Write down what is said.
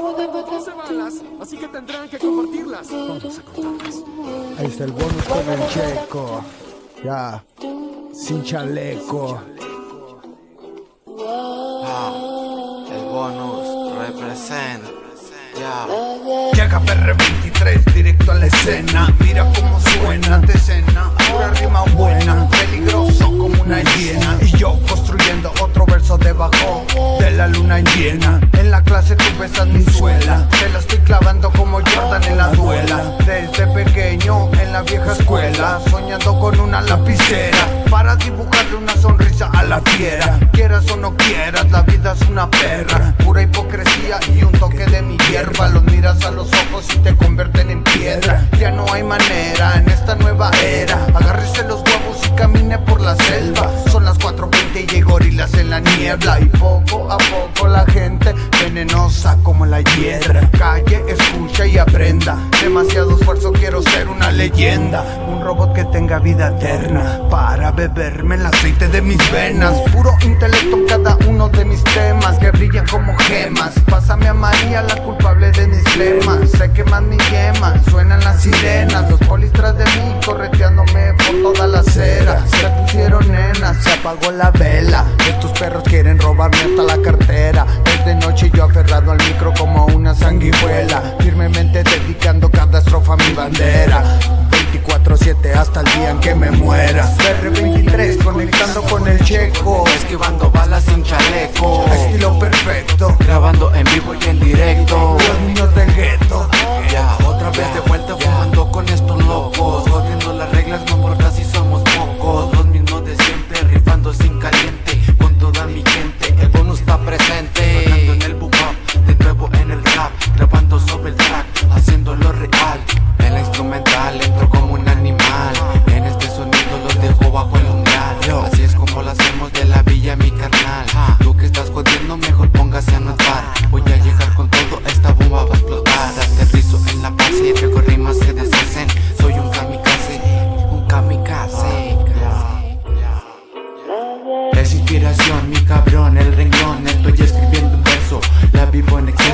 12 balas, así que tendrán que compartirlas. Vamos a contarlas. Ahí está el bonus con el checo. Ya, sin chaleco. Ah, el bonus representa. Ya. Llega PR23 directo a la escena Mira cómo suena de escena Pura rima buena Peligroso como una hiena Y yo construyendo otro verso debajo De la luna llena Clase tú besas mi suela. Te la estoy clavando como Jordan en la duela. Desde pequeño en la vieja escuela Soñando con una lapicera. Para dibujarle una sonrisa a la fiera. Quieras o no quieras, la vida es una perra. Pura hipocresía y un toque de mi hierba. Los miras a los ojos y te convierten en piedra. Ya no hay manera en esta nueva era. Agárrese los huevos y camine por la selva. Son las 4.20 y hay gorilas en la niebla. Y poco a poco la gente venenosa como la hierra Calle, escucha y aprenda. Demasiado esfuerzo, quiero ser una leyenda. Un robot que tenga vida eterna. Para beberme el aceite de mis venas. Puro intelecto en cada uno de mis temas Que brillan como gemas. Pásame a María, la culpable queman mi yema Suenan las sirenas, los polis tras de mí Correteándome por toda la acera. Se pusieron nenas, se apagó la vela. Estos perros quieren robarme hasta la cartera. Desde noche yo aferrado al micro como una sanguijuela. Firmemente dedicando cada estrofa a mi bandera. 24-7 hasta el día en que me muera. R23 conectando con el checo. Esquivando balas sin chaleco. Estilo perfecto. Grabando en vivo y en directo. por casi mi cabrón, el renglón Estoy escribiendo un verso, la vivo en exceso